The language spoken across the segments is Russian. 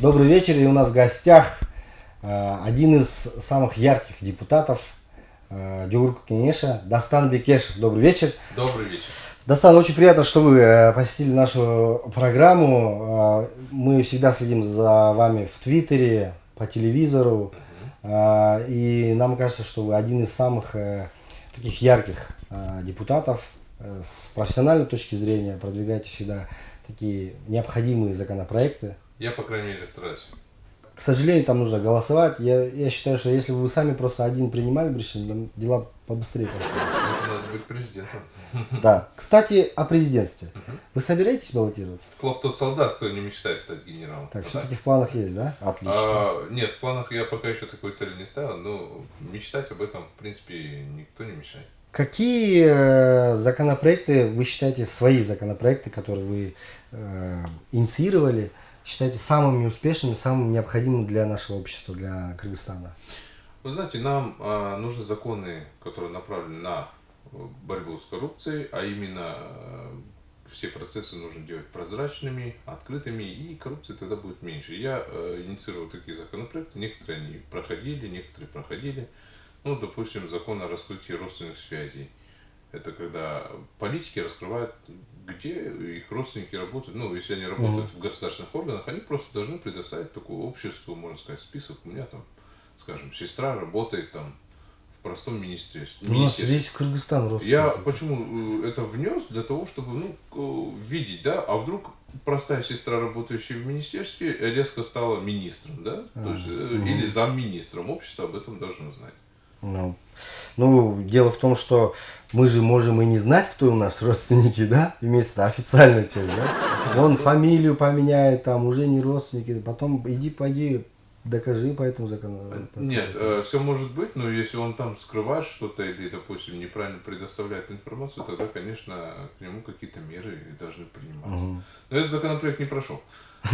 Добрый вечер, и у нас в гостях э, один из самых ярких депутатов э, Джугурку Кенеша, Дастан Бекешев. Добрый вечер. Добрый вечер. Дастан, очень приятно, что вы э, посетили нашу программу. Мы всегда следим за вами в Твиттере, по телевизору. И нам кажется, что вы один из самых таких ярких депутатов с профессиональной точки зрения, продвигаете всегда такие необходимые законопроекты. Я, по крайней мере, стараюсь. К сожалению, там нужно голосовать. Я, я считаю, что если бы вы сами просто один принимали бы решение, дела побыстрее пошли. Надо быть президентом. Да. Кстати, о президентстве. Вы собираетесь баллотироваться? Плохо тот солдат, кто не мечтает стать генералом. Так, все-таки в планах есть, да? Отлично. А, нет, в планах я пока еще такой цели не ставил, но мечтать об этом, в принципе, никто не мешает. Какие э, законопроекты вы считаете, свои законопроекты, которые вы э, инициировали, считаете самыми успешными, самыми необходимыми для нашего общества, для Кыргызстана? Вы знаете, нам а, нужны законы, которые направлены на э, борьбу с коррупцией, а именно э, все процессы нужно делать прозрачными, открытыми, и коррупции тогда будет меньше. Я э, инициировал такие законопроекты, некоторые они проходили, некоторые проходили. Ну, допустим, закон о раскрытии родственных связей. Это когда политики раскрывают, где их родственники работают. Ну, если они работают в государственных органах, они просто должны предоставить такое обществу, можно сказать, список. У меня там, скажем, сестра работает там в простом министерстве. У нас весь Кыргызстан родственники. Я почему э, это внес? Для того, чтобы ну, э, видеть, да, а вдруг простая сестра, работающая в министерстве, резко стала министром, да? То есть, э, Или замминистром. Общество об этом должно знать. Ну, ну, дело в том, что мы же можем и не знать, кто у нас родственники, да? Имеется официальная часть, да? Он фамилию поменяет, там, уже не родственники. Потом иди, пойди, докажи по этому закону. Нет, все может быть, но если он там скрывает что-то или, допустим, неправильно предоставляет информацию, тогда, конечно, к нему какие-то меры должны приниматься. Но этот законопроект не прошел.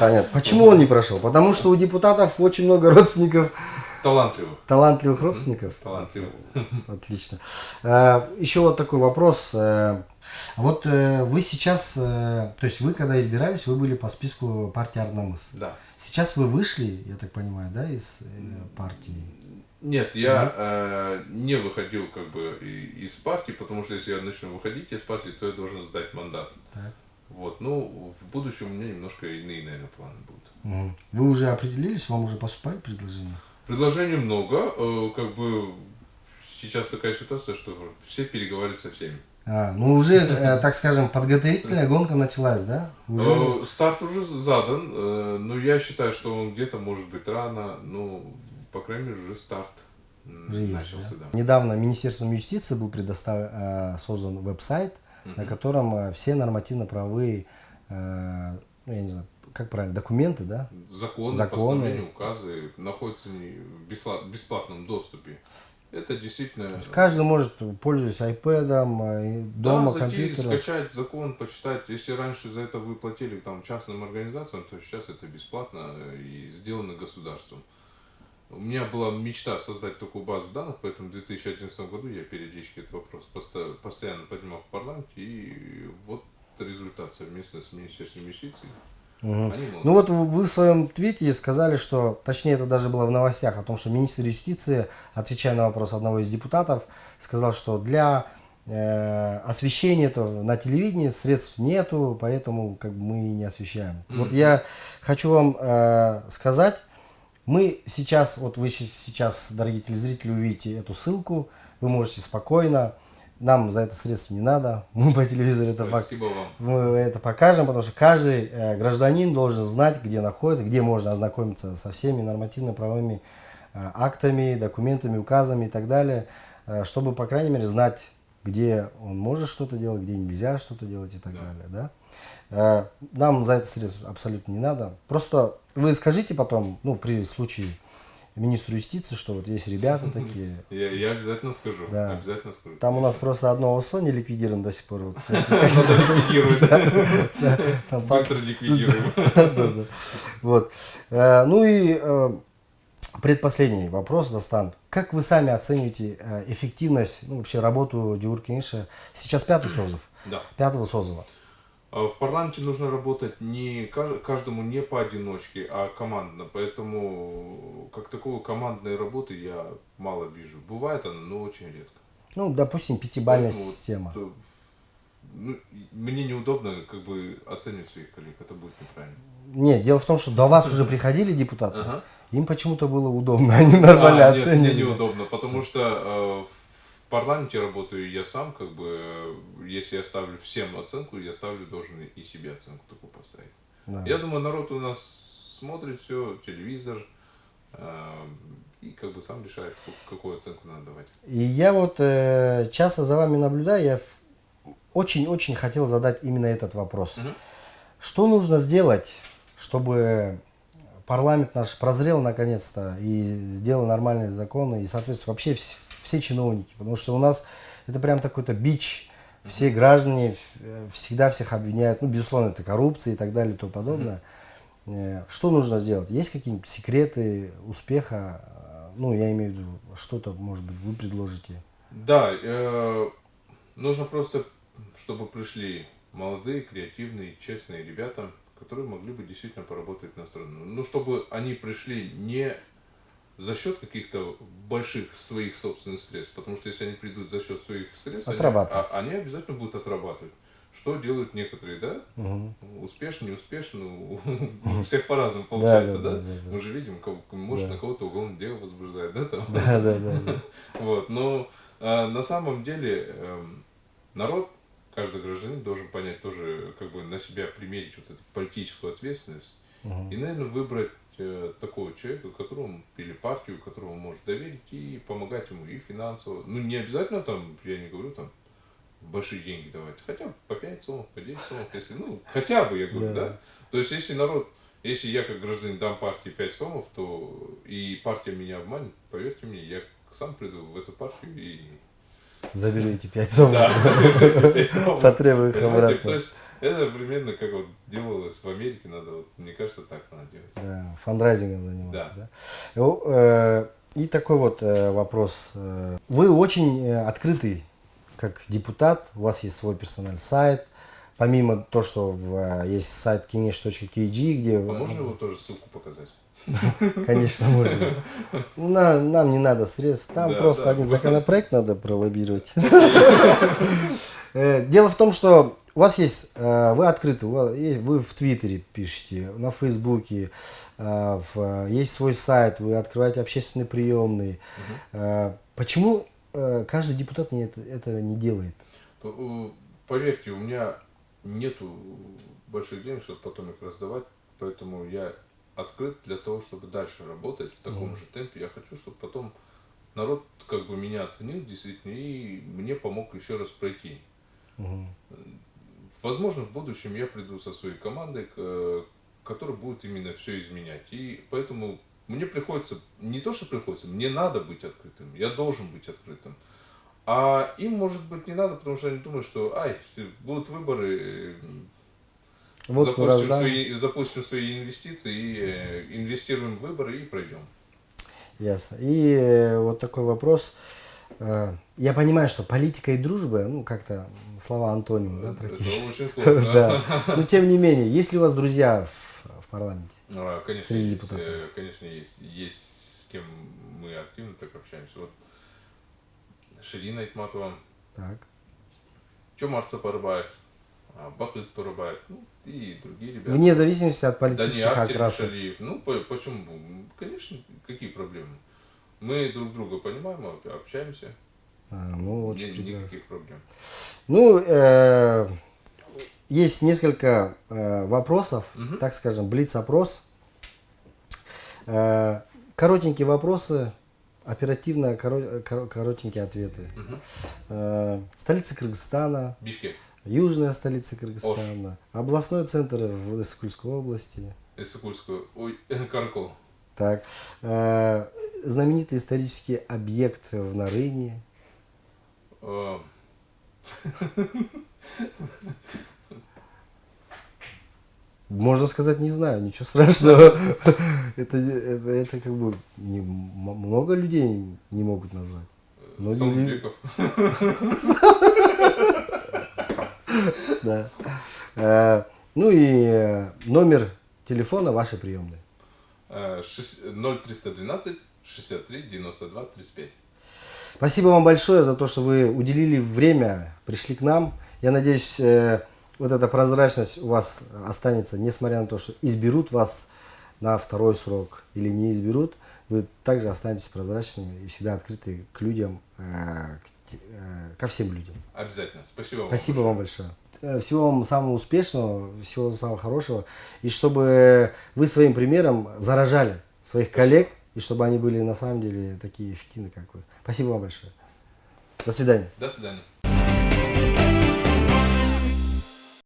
Понятно. Почему он не прошел? Потому что у депутатов очень много родственников, Талантливых. талантливых родственников. Талантливых. Отлично. Э, Еще вот такой вопрос. Э, Вот э, вы сейчас, то есть вы когда избирались, вы были по списку партии Арнамыс. Да. Сейчас вы вышли, я так понимаю, да, из партии? Нет, я э, не выходил как бы из партии, потому что если я начну выходить из партии, то я должен сдать мандат. Так. Вот, ну, в будущем у меня немножко иные, наверное, планы будут. Мгм. Вы уже определились, вам уже поступали предложения? Предложений много, э, как бы сейчас такая ситуация, что все переговаривают со всеми. А, ну уже, э, так скажем, подготовительная гонка началась, да? Уже? Э, старт уже задан, но я считаю, что он где-то может быть рано, ну, по крайней мере, уже старт Уже есть, начался, да? да. Недавно Министерством юстиции был предоставлен, э, создан веб-сайт, на котором все нормативно-правовые, ну, я не знаю, как правильно, документы, да? Законы, Законы. постановления, указы находятся в бесплат- бесплатном доступе. Это действительно... То есть каждый может, пользуясь iPad, э, дома, да, зайти, компьютером. скачать закон, почитать. Если раньше за это вы платили там, частным организациям, то сейчас это бесплатно э, и сделано государством. У меня была мечта создать такую базу данных, поэтому в 2011 году я периодически этот вопрос посто- постоянно поднимал в парламенте, и вот результат совместно с Министерством юстиции. Молодцы. Ну вот вы в своем твите сказали, что, точнее это даже было в новостях, о том, что министр юстиции, отвечая на вопрос одного из депутатов, сказал, что для э, освещения этого на телевидении средств нету, поэтому как бы мы и не освещаем. Вот я хочу вам э, сказать, мы сейчас, вот вы сейчас, дорогие телезрители, увидите эту ссылку, вы можете спокойно, нам за это средств не надо, мы по телевизору это вам. мы это покажем, потому что каждый э, гражданин должен знать, где находится, где можно ознакомиться со всеми нормативно-правовыми э, актами, документами, указами и так далее, э, чтобы, по крайней мере, знать, где он может что-то делать, где нельзя что-то делать и так Да. далее. Да? Э, Нам за это средств абсолютно не надо. Просто вы скажите потом, ну, при случае министру юстиции, что вот есть ребята такие, Я, я обязательно скажу. Да. Обязательно скажу. там у нас просто одно ОСО не ликвидировано до сих пор. Быстро ликвидируем. Вот. Э, Ну и э, предпоследний вопрос, Достан. Как вы сами оцениваете э, эффективность, ну, вообще работу Джигур Кениша? Сейчас пятый созыв, Да. пятого созыва. А В парламенте нужно работать не каж- каждому не поодиночке, а командно. Поэтому как такого командной работы я мало вижу. Бывает она, но очень редко. Ну, допустим, пятибальная Поэтому вот, система. э, ну, мне неудобно как бы оценивать своих коллег, это будет неправильно. Нет, дело в том, что до вас уже приходили депутаты, Ага. им почему-то было удобно, они нормально А, нет, оценили. мне неудобно, потому что э, в парламенте работаю я сам, как бы, если я ставлю всем оценку, я ставлю должен и себе оценку такую поставить. Да. Я думаю, народ у нас смотрит все, телевизор, э, и как бы сам решает, сколько- какую оценку надо давать. И я вот э, часто за вами наблюдаю, я очень-очень хотел задать именно этот вопрос. Мгм. Что нужно сделать, чтобы парламент наш прозрел наконец-то и сделал нормальные законы, и, соответственно, вообще вс- все чиновники, потому что у нас это прям такой-то бич, все граждане э, всегда всех обвиняют, ну, безусловно, это коррупция и так далее и тому подобное. Э, Что нужно сделать? Есть какие-нибудь секреты успеха? Э, Ну, я имею в виду, что-то, может быть, вы предложите. Да, э, нужно просто, чтобы пришли молодые, креативные, честные ребята, которые могли бы действительно поработать на страну. Ну, чтобы они пришли не за счет каких-то больших своих собственных средств, потому что если они придут за счет своих средств, они, а- они обязательно будут отрабатывать. Что делают некоторые, да? Мгм. Успешно, неуспешно, у у всех по-разному получается, да, да? да, да, да. Мы же видим, кого- может Да. на кого-то уголовное дело возбуждает, да, там? Да, да, да, да. Вот, но э, на самом деле эм, народ, каждый гражданин должен понять тоже, как бы на себя примерить вот эту политическую ответственность и, наверное, выбрать э, такого человека, которому или партию, которому может доверить и помогать ему и финансово. Ну, не обязательно там, я не говорю там большие деньги давать, хотя бы по 5 сомов, по 10 сомов, если, ну, хотя бы, я говорю, Да. да. То есть, если народ, если я как гражданин дам партии 5 сомов, то и партия меня обманет, поверьте мне, я сам приду в эту партию и Заберу эти пять сомов. да, заберу пять сомов. Потребую их обратно. То есть это примерно как вот делалось в Америке, надо вот, мне кажется, так надо делать. Да, фандрайзингом заниматься, Да. да. Ну, э, И такой вот э, вопрос. Э, Вы очень э, открытый как депутат, у вас есть свой персональный сайт, помимо то, что в, э, есть сайт kinesh.kg, где... А можно его тоже ссылку показать? Конечно, можно. Ну, на- нам не надо средств, там Да, просто да. один законопроект надо пролоббировать. Э, Дело в том, что у вас есть, э, вы открыты, вы в Твиттере пишете, на Фейсбуке, э, есть свой сайт, вы открываете общественные приемные. Э, Почему каждый депутат не это, это не делает? Поверьте, у меня нету больших денег, чтобы потом их раздавать, поэтому я открыт для того, чтобы дальше работать в таком же темпе. Я хочу, чтобы потом народ как бы меня оценил действительно и мне помог еще раз пройти. Мгм. Возможно, в будущем я приду со своей командой, э, которая будет именно все изменять. И поэтому мне приходится, не то, что приходится, мне надо быть открытым, я должен быть открытым. А им, может быть, не надо, потому что они думают, что, ай, будут выборы, э, Вот запустим, раздам. свои, запустим свои инвестиции и э, инвестируем в выборы и пройдем. Ясно. И вот такой вопрос. Э, Я понимаю, что политика и дружба, ну, как-то слова антоним, да, практически. Да. Но тем не менее, есть ли у вас друзья в, в парламенте? А, конечно, Среди есть, депутатов. э, конечно, есть. Есть с кем мы активно так общаемся. Вот Ширина Итматова, Так. Чомар Цапарбаев, а, Бахыт Парабаев, ну и другие ребята. Вне зависимости от политических окрасов. Ну, по- почему? Конечно, какие проблемы? Мы друг друга понимаем, об- общаемся. А, ну, очень Нет прекрасно. никаких проблем. Ну, э, есть несколько э, вопросов, Мгм. так скажем, блиц-опрос. Э, коротенькие вопросы, оперативно коро- коро- коротенькие ответы. Мгм. Э, столица Кыргызстана, Бишкек, южная столица Кыргызстана, областной центр в Иссыкульской области. Иссыкульскую, ой, Каракол, Так, э, знаменитый исторический объект в Нарыне. э, Можно сказать, не знаю, ничего страшного. Это, это, это как бы не- много людей не могут назвать. Многие люди- Саундбеков. Да. Э, Ну и э, номер телефона вашей приемной. Э, шесть- 0312 63 92 35. Спасибо вам большое за то, что вы уделили время, пришли к нам. Я надеюсь, э, вот эта прозрачность у вас останется, несмотря на то, что изберут вас на второй срок или не изберут, вы также останетесь прозрачными и всегда открыты к людям, э, э, ко всем людям. Обязательно. Спасибо вам. Спасибо вам большое. Всего вам самого успешного, всего самого хорошего. И чтобы вы своим примером заражали своих коллег, и чтобы они были на самом деле такие эффективны, как вы. Спасибо вам большое. До свидания. До свидания.